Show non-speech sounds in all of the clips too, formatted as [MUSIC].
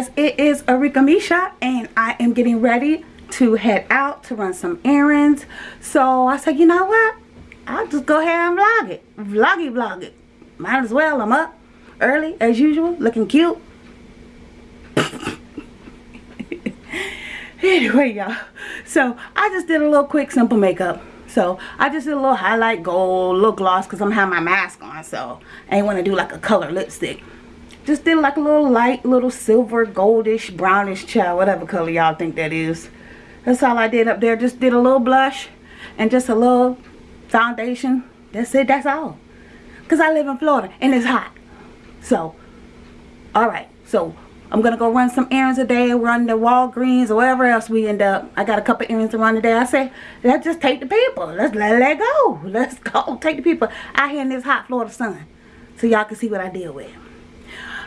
Guys, it is Arika Misha and I am getting ready to head out to run some errands. So I said, you know what? I'll just go ahead and vlog it. Vloggy vlog it. Might as well. I'm up early as usual, looking cute. [LAUGHS] anyway, y'all. So I just did a little quick simple makeup. So I just did a little highlight gold, little gloss because I'm having my mask on. So I ain't want to do like a color lipstick just did like a little light little silver goldish brownish child whatever color y'all think that is. That's all I did up there. Just did a little blush and just a little foundation. That's it that's all. Because I live in Florida and it's hot. So alright so I'm gonna go run some errands today run the Walgreens or wherever else we end up. I got a couple errands to run today. I say let's just take the people. Let's let, let go. [LAUGHS] Let's go take the people. Out here in this hot Florida sun. So y'all can see what I deal with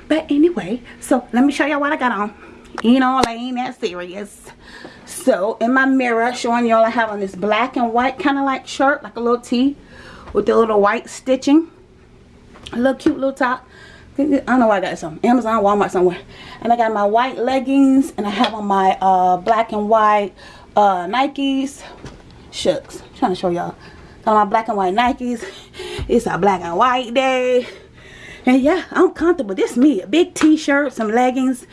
but anyway, so let me show y'all what I got on. You know, I ain't that serious. So, in my mirror, showing y'all I have on this black and white kind of like shirt, like a little tee with the little white stitching. A little cute little top. I don't know why I got some. Amazon, Walmart, somewhere. And I got my white leggings, and I have on my uh, black and white uh, Nikes. Shucks. I'm trying to show y'all. On my black and white Nikes. It's a black and white day. And yeah, I'm comfortable. This me. A big t-shirt, some leggings,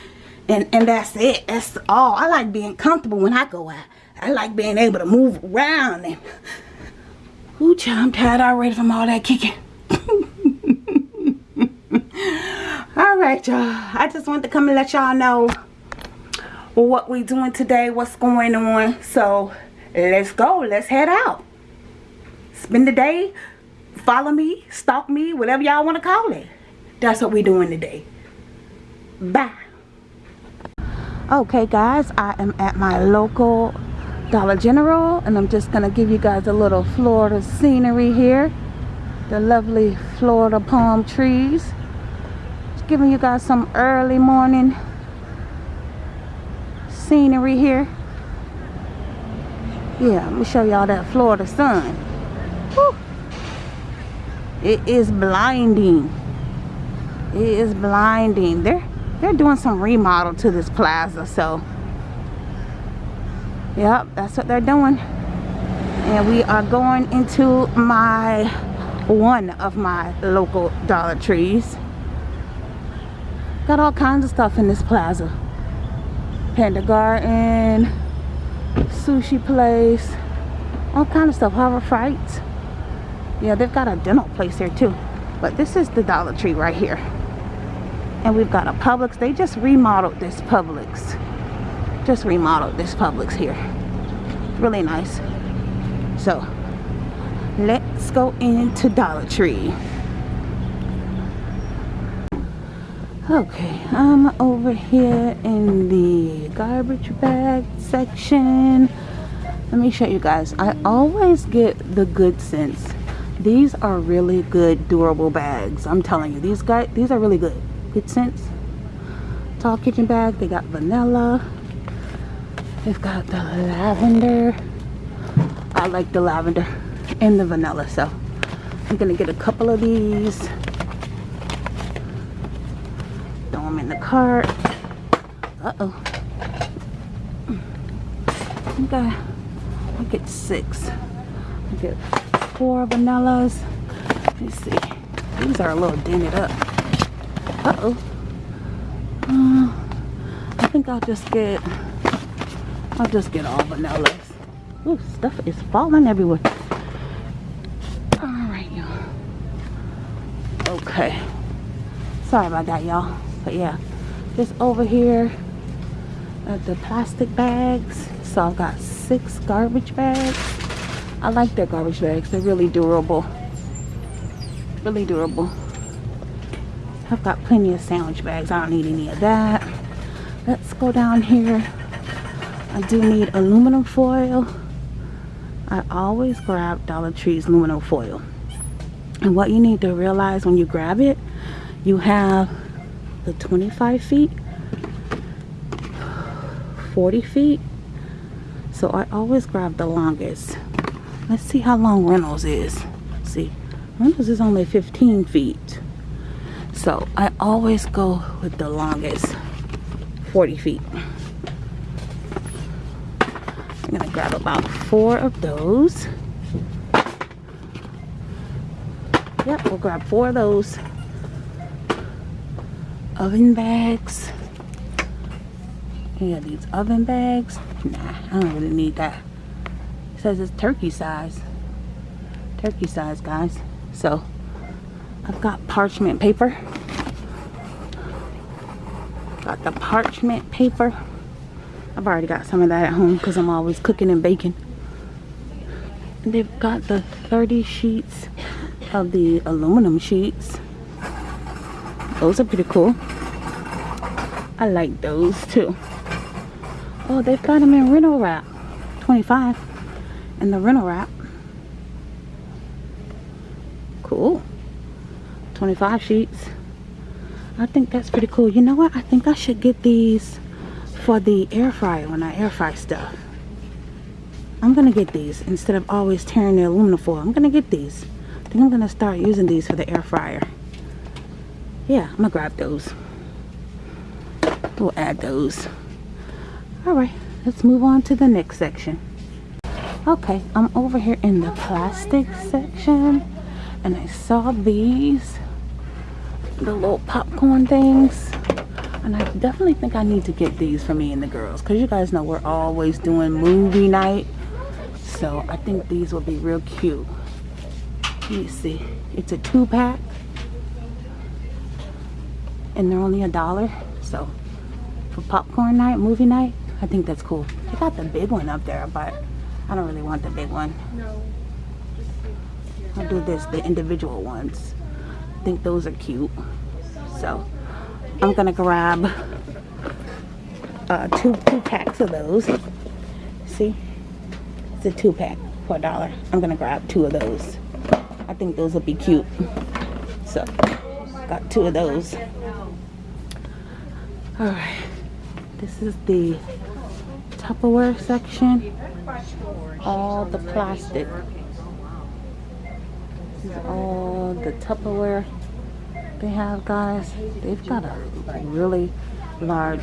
and, and that's it. That's all. I like being comfortable when I go out. I like being able to move around. And, ooh, child, I'm tired already from all that kicking. [LAUGHS] Alright, y'all. I just wanted to come and let y'all know what we doing today, what's going on. So, let's go. Let's head out. Spend the day. Follow me. Stalk me. Whatever y'all want to call it that's what we're doing today. Bye. Okay guys i am at my local dollar general and i'm just gonna give you guys a little florida scenery here. The lovely florida palm trees. Just giving you guys some early morning scenery here. Yeah let me show y'all that florida sun. It is blinding it is blinding. They're they're doing some remodel to this plaza so. Yep that's what they're doing. And we are going into my one of my local dollar trees. Got all kinds of stuff in this plaza. Panda garden sushi place all kind of stuff Harbor Freights. Yeah they've got a dental place here too. But this is the dollar tree right here and we've got a Publix. They just remodeled this Publix. Just remodeled this Publix here. Really nice. So let's go into Dollar Tree. Okay I'm over here in the garbage bag section. Let me show you guys. I always get the good sense these are really good durable bags. I'm telling you these guys these are really good good sense. Tall kitchen bag they got vanilla. They've got the lavender. I like the lavender and the vanilla so I'm gonna get a couple of these. Throw them in the cart. Uh-oh. Okay I get six. I get four vanillas. Let me see. These are a little dented up uh-oh. Uh, I think I'll just get, I'll just get all vanillas. Ooh, stuff is falling everywhere. Alright, y'all. Okay. Sorry about that, y'all. But yeah, just over here at the plastic bags. So I've got six garbage bags. I like their garbage bags. They're really durable. Really durable. I've got plenty of sandwich bags. I don't need any of that. Let's go down here. I do need aluminum foil. I always grab Dollar Tree's aluminum foil. And what you need to realize when you grab it, you have the 25 feet, 40 feet. So I always grab the longest. Let's see how long Reynolds is. See, Reynolds is only 15 feet so I always go with the longest 40 feet. I'm gonna grab about four of those. Yep, we'll grab four of those oven bags. Yeah, these oven bags. Nah, I don't really need that. It says it's turkey size. Turkey size, guys. So, I've got parchment paper. Got the parchment paper. I've already got some of that at home because I'm always cooking and baking. And they've got the 30 sheets of the aluminum sheets. Those are pretty cool. I like those too. Oh, they've got them in Reynolds Wrap. 25 in the Reynolds Wrap. Cool. 25 sheets. I think that's pretty cool. You know what? I think I should get these for the air fryer when I air fry stuff. I'm gonna get these instead of always tearing the aluminum foil. I'm gonna get these. I think I'm gonna start using these for the air fryer. Yeah, I'm gonna grab those. We'll add those all right let's move on to the next section okay i'm over here in the plastic section and i saw these the little popcorn things and i definitely think i need to get these for me and the girls because you guys know we're always doing movie night so i think these will be real cute let me see it's a two pack and they're only a dollar so for popcorn night movie night I think that's cool. They got the big one up there, but I don't really want the big one. I'll do this, the individual ones. Think those are cute. So I'm gonna grab uh, two two packs of those. See, it's a two pack for a dollar. I'm gonna grab two of those. I think those will be cute. So got two of those. All right, this is the Tupperware section. All the plastic. All the Tupperware they have, guys. They've got a really large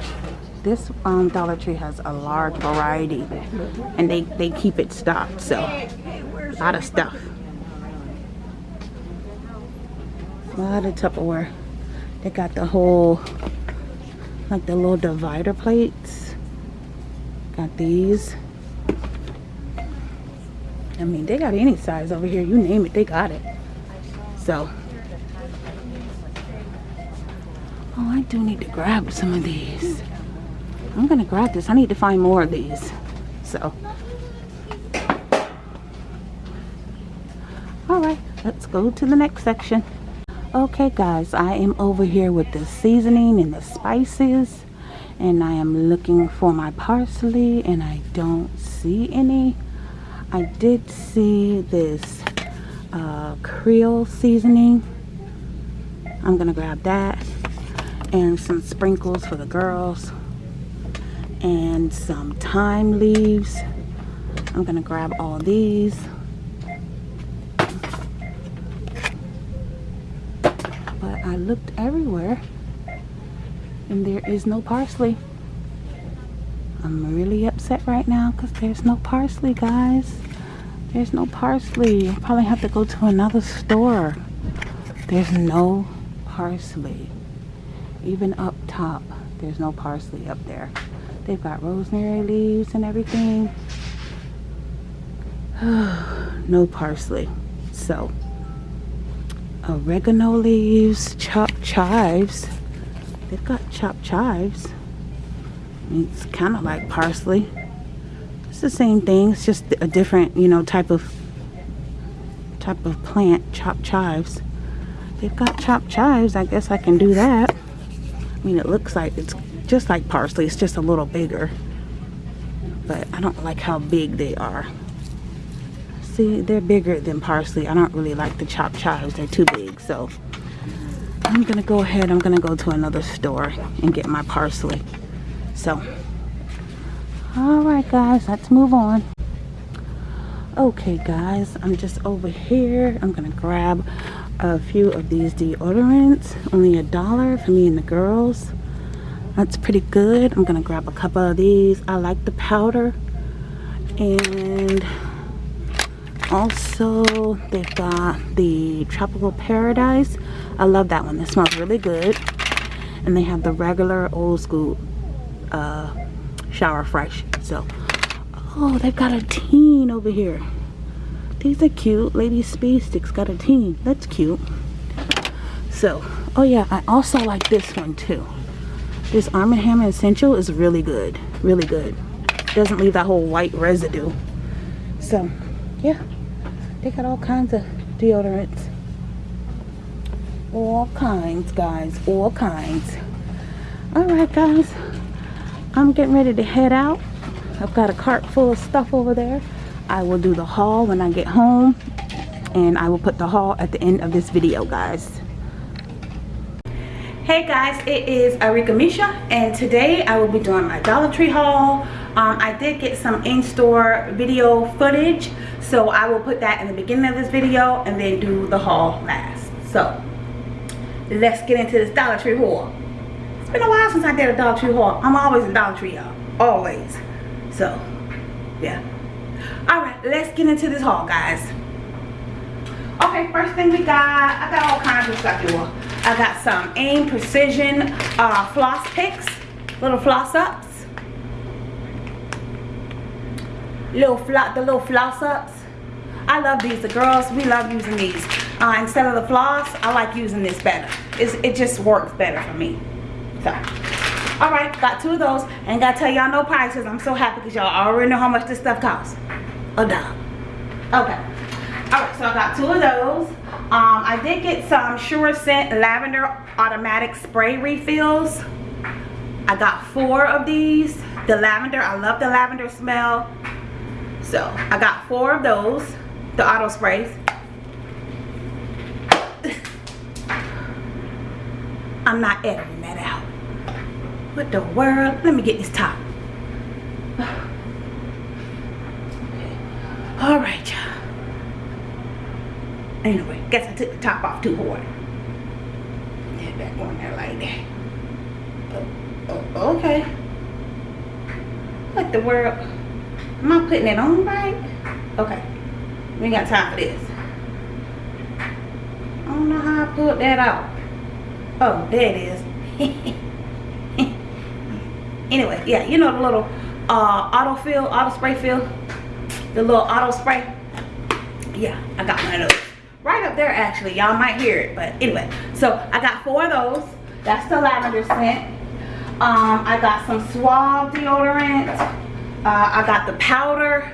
this um, Dollar Tree has a large variety and they, they keep it stocked so a lot of stuff a lot of Tupperware they got the whole like the little divider plates Got these. I mean, they got any size over here. You name it, they got it. So. Oh, I do need to grab some of these. I'm going to grab this. I need to find more of these. So. Alright, let's go to the next section. Okay, guys, I am over here with the seasoning and the spices and I am looking for my parsley and I don't see any I did see this uh, Creole seasoning. I'm gonna grab that and some sprinkles for the girls and some thyme leaves. I'm gonna grab all these. But I looked everywhere and there is no parsley. I'm really upset right now because there's no parsley, guys. There's no parsley. I'll probably have to go to another store. There's no parsley. Even up top, there's no parsley up there. They've got rosemary leaves and everything. [SIGHS] no parsley. So, oregano leaves, chopped chives, They've got chopped chives. It's kind of like parsley. It's the same thing. It's just a different, you know, type of type of plant. Chopped chives. They've got chopped chives. I guess I can do that. I mean, it looks like it's just like parsley. It's just a little bigger. But I don't like how big they are. See, they're bigger than parsley. I don't really like the chopped chives. They're too big. So I'm gonna go ahead I'm gonna go to another store and get my parsley so all right guys let's move on okay guys I'm just over here I'm gonna grab a few of these deodorants only a dollar for me and the girls That's pretty good. I'm gonna grab a couple of these. I like the powder. And also they've got the Tropical Paradise. I love that one. It smells really good. And they have the regular old school uh, shower fresh. So, oh, they've got a teen over here. These are cute. Lady Speed Sticks got a teen. That's cute. So, oh yeah, I also like this one too. This Arm & Hammer Essential is really good. Really good. Doesn't leave that whole white residue. So, yeah. They got all kinds of deodorants. All kinds, guys. All kinds. Alright, guys. I'm getting ready to head out. I've got a cart full of stuff over there. I will do the haul when I get home. And I will put the haul at the end of this video, guys. Hey guys, it is Arika Misha and today I will be doing my Dollar Tree haul. Um, I did get some in-store video footage, so I will put that in the beginning of this video and then do the haul last. So, let's get into this Dollar Tree haul. It's been a while since I did a Dollar Tree haul. I'm always in Dollar Tree, y'all. Always. So, yeah. Alright, let's get into this haul, guys. Okay, first thing we got, I got all kinds of stuff, y'all. I got some AIM Precision uh, floss picks, little floss ups. Little flop, the little floss ups. I love these. The girls, we love using these. Uh, instead of the floss, I like using this better. It's, it just works better for me. So, all right, got two of those. Ain't gotta tell y'all no prices. I'm so happy because y'all already know how much this stuff costs. A dollar. Okay. All right, so I got two of those. Um, I did get some Sure Scent Lavender Automatic Spray Refills. I got four of these. The lavender, I love the lavender smell. So, I got four of those. The auto sprays. I'm not editing that out. What the world? Let me get this top. [SIGHS] All right, y'all. Anyway, guess I took the top off too hard. Get back on there like that. Oh, oh, okay. What the world? Am I putting it on right? Okay. We got time for this. I don't know how I pulled that out. Oh, there it is. [LAUGHS] anyway, yeah, you know the little uh, auto fill, auto spray fill? The little auto spray? Yeah, I got one of those. Right up there actually. Y'all might hear it but anyway. So i got four of those. That's the lavender scent. Um, i got some suave deodorant. Uh, i got the powder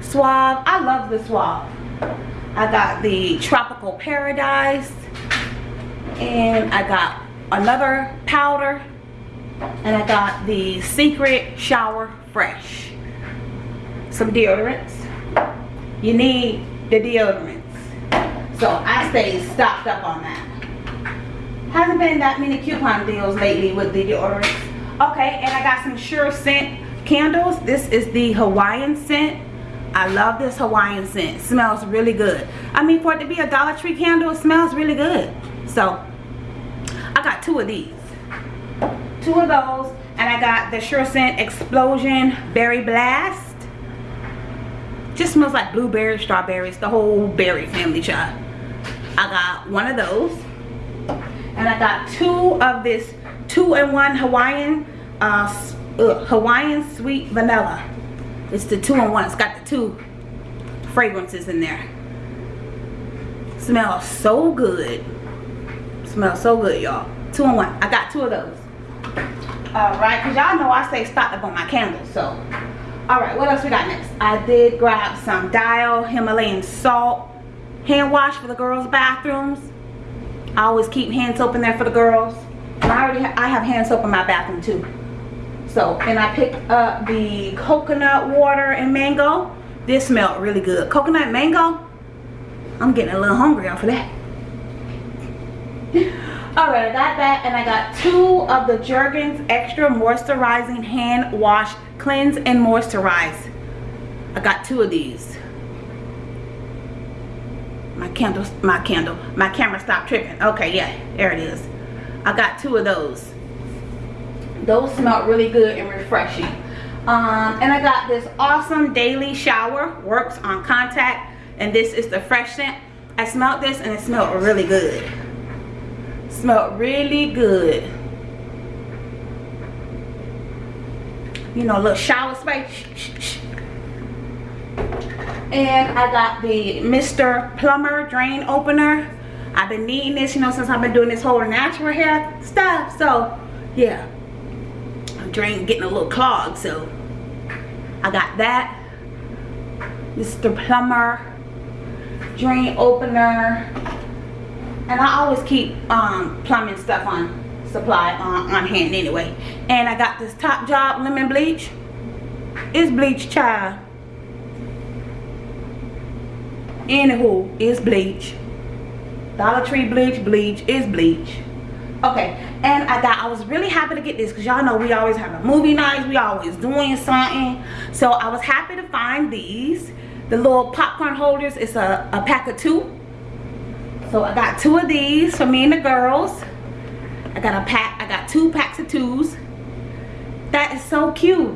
suave. I love the suave. I got the tropical paradise and i got another powder and i got the secret shower fresh some deodorants you need the deodorants. so I stay stocked up on that. Hasn't been that many coupon deals lately with the deodorants. Okay, and I got some Sure Scent candles. This is the Hawaiian scent. I love this Hawaiian scent. Smells really good. I mean, for it to be a Dollar Tree candle, it smells really good. So, I got two of these. Two of those. And I got the Sure Scent Explosion Berry Blast. Just smells like blueberries, strawberries, the whole berry family, child. I got one of those. And I got two of this two-in-one Hawaiian uh, uh, Hawaiian sweet vanilla. It's the two-in-one. It's got the two fragrances in there. Smells so good. Smells so good, y'all. Two-in-one. I got two of those. Alright, because y'all know I stay stocked up on my candles. So, alright, what else we got next? I did grab some Dial Himalayan salt hand wash for the girls bathrooms I always keep hand soap in there for the girls I already ha I have hand soap in my bathroom too so and I picked up the coconut water and mango? This smelled really good. Coconut mango? I'm getting a little hungry of that. [LAUGHS] Alright, I got that and I got two of the Jergens Extra Moisturizing Hand Wash Cleanse and Moisturize. I got two of these. My candle my candle my camera stopped tripping. Okay yeah there it is. I got two of those those smell really good and refreshing. Um, and I got this awesome daily shower works on contact and this is the fresh scent. I smelled this and it smelled really good. Smelled really good. You know a little shower spray and I got the Mr. Plumber drain opener. I've been needing this you know since I've been doing this whole natural hair stuff. So yeah drain getting a little clogged so I got that. Mr. Plumber drain opener and I always keep um, plumbing stuff on supply on, on hand anyway. And I got this top job lemon bleach. It's bleach child. Anywho it's bleach. Dollar tree bleach bleach is bleach okay and i got i was really happy to get this because y'all know we always have a movie night we always doing something so i was happy to find these the little popcorn holders it's a, a pack of two so i got two of these for me and the girls i got a pack i got two packs of twos that is so cute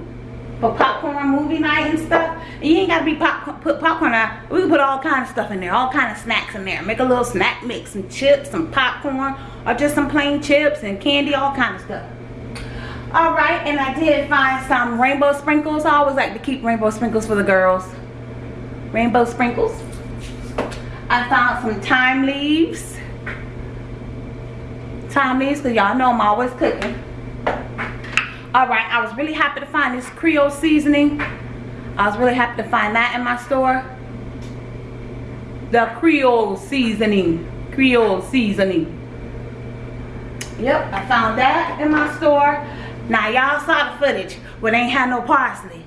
for popcorn movie night and stuff. You ain't gotta be pop put popcorn out. We can put all kind of stuff in there, all kind of snacks in there. Make a little snack mix, some chips, some popcorn, or just some plain chips and candy, all kind of stuff. All right, and I did find some rainbow sprinkles. I always like to keep rainbow sprinkles for the girls. Rainbow sprinkles. I found some thyme leaves. Thyme leaves, because y'all know I'm always cooking all right i was really happy to find this creole seasoning i was really happy to find that in my store the creole seasoning creole seasoning yep i found that in my store now y'all saw the footage where they ain't had no parsley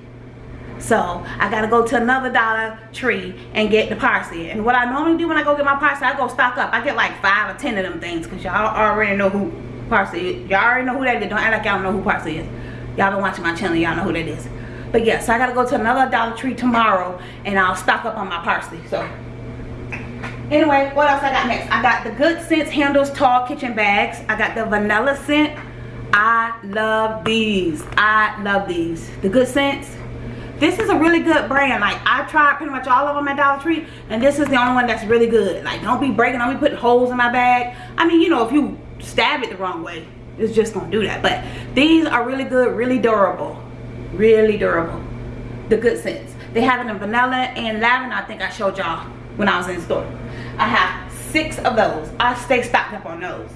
so I gotta go to another Dollar Tree and get the parsley. And what I normally do when I go get my parsley, I go stock up. I get like five or ten of them things because y'all already know who Parsley. Y'all already know who that is. Don't act like y'all know who Parsley is. Y'all been watching my channel. Y'all know who that is. But yeah, so I gotta go to another Dollar Tree tomorrow and I'll stock up on my parsley. So anyway, what else I got next? I got the Good Sense Handles Tall Kitchen Bags. I got the Vanilla Scent. I love these. I love these. The Good Sense. This is a really good brand. Like I tried pretty much all of them at Dollar Tree and this is the only one that's really good. Like don't be breaking, don't be putting holes in my bag. I mean, you know, if you stab it the wrong way it's just gonna do that but these are really good really durable really durable the good sense they have it in vanilla and lavender i think i showed y'all when i was in the store i have six of those i stay stocked up on those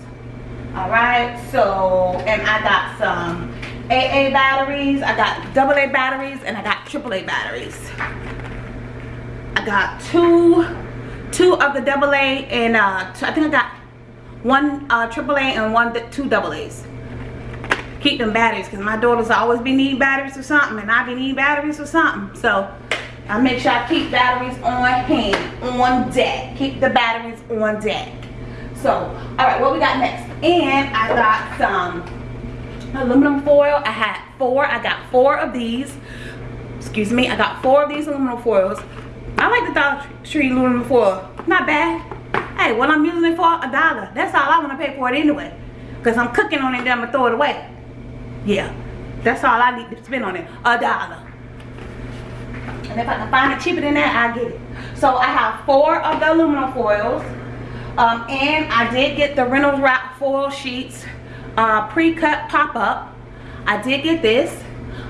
all right so and i got some aa batteries i got double a batteries and i got triple a batteries i got two two of the double a and uh i think i got one uh, AAA and one two double A's. Keep them batteries because my daughters always be need batteries for something and I be need batteries for something. So I make sure I keep batteries on hand, on deck. Keep the batteries on deck. So, all right, what we got next? And I got some aluminum foil. I had four. I got four of these. Excuse me. I got four of these aluminum foils. I like the Dollar Tree aluminum foil. Not bad hey what i'm using it for a dollar that's all i want to pay for it anyway because i'm cooking on it then i'm gonna throw it away yeah that's all i need to spend on it a dollar and if i can find it cheaper than that i'll get it. So i have four of the aluminum foils um, and i did get the reynolds wrap foil sheets uh, pre-cut pop-up. I did get this.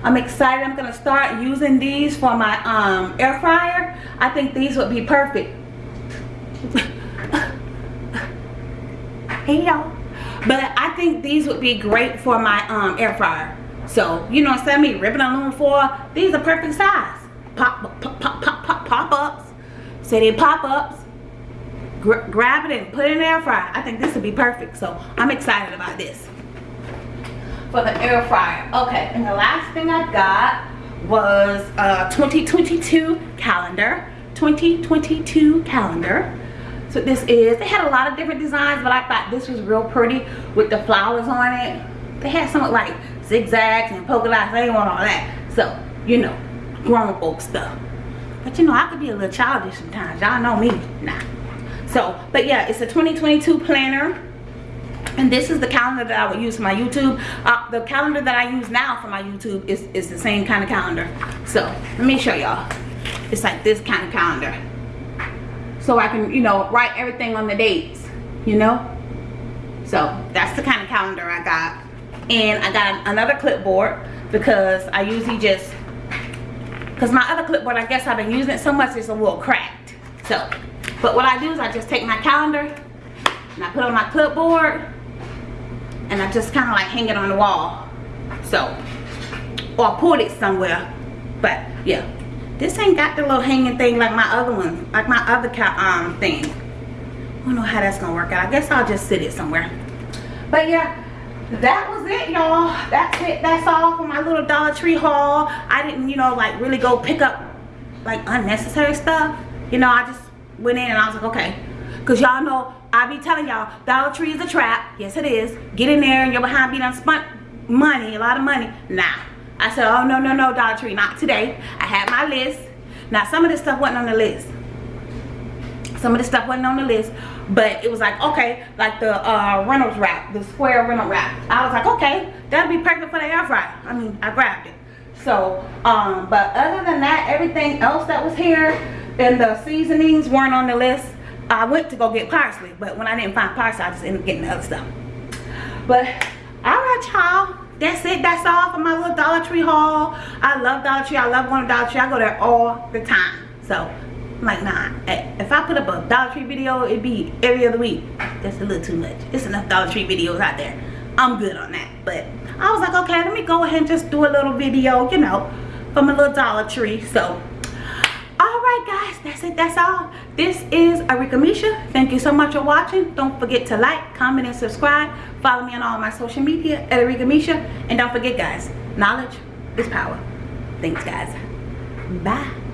I'm excited. I'm going to start using these for my um, air fryer. I think these would be perfect. hey y'all. But i think these would be great for my um air fryer. So you know instead of me ripping aluminum foil these are perfect size pop pop pop pop pop pop ups. So they pop ups Gr grab it and put it in the air fryer. I think this would be perfect so i'm excited about this. For the air fryer. Okay and the last thing i got was uh, a 2022 calendar. 2022 calendar. So this is they had a lot of different designs but i thought this was real pretty with the flowers on it. They had some like zigzags and polka dots. They want all that. So you know grown folk stuff but you know i could be a little childish sometimes y'all know me nah so but yeah it's a 2022 planner and this is the calendar that I would use for my YouTube. Uh, the calendar that I use now for my YouTube is, is the same kind of calendar. So let me show y'all. It's like this kind of calendar. So I can, you know, write everything on the dates, you know. So that's the kind of calendar I got. And I got another clipboard because I usually just, because my other clipboard, I guess I've been using it so much, it's a little cracked. So, but what I do is I just take my calendar and I put on my clipboard and I just kind of like hang it on the wall. So or I put it somewhere. But yeah. This ain't got the little hanging thing like my other one like my other um thing. I don't know how that's gonna work out. I guess I'll just sit it somewhere. But yeah that was it y'all that's it that's all for my little Dollar Tree haul I didn't you know like really go pick up like unnecessary stuff you know I just went in and I was like okay because y'all know I be telling y'all, Dollar Tree is a trap. Yes, it is. Get in there and you're behind being spent money, a lot of money. Nah. I said, oh, no, no, no, Dollar Tree, not today. I had my list. Now, some of this stuff wasn't on the list. Some of the stuff wasn't on the list. But it was like, okay, like the uh, Reynolds wrap, the square Reynolds wrap. I was like, okay, that'll be perfect for the air fryer. I mean, I grabbed it. So, um, but other than that, everything else that was here and the seasonings weren't on the list. I went to go get parsley, but when I didn't find parsley, I just ended up getting the other stuff. But, alright y'all. That's it. That's all for my little Dollar Tree haul. I love Dollar Tree. I love going to Dollar Tree. I go there all the time. So, like, nah. Eh, if I put up a Dollar Tree video, it'd be every other week. That's a little too much. It's enough Dollar Tree videos out there. I'm good on that. But I was like, okay, let me go ahead and just do a little video, you know, from a little Dollar Tree. So, alright guys that's it that's all this is Arika Misha thank you so much for watching don't forget to like comment and subscribe follow me on all my social media at Arika Misha and don't forget guys knowledge is power thanks guys bye